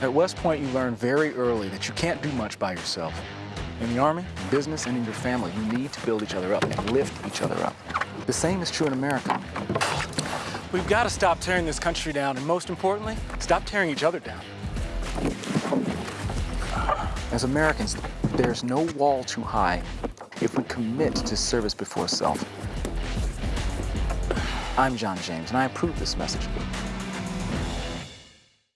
At West Point, you learn very early that you can't do much by yourself. In the Army, business, and in your family, you need to build each other up and lift each other up. The same is true in America. We've got to stop tearing this country down, and most importantly, stop tearing each other down. As Americans, there's no wall too high if we commit to service before self. I'm John James, and I approve this message.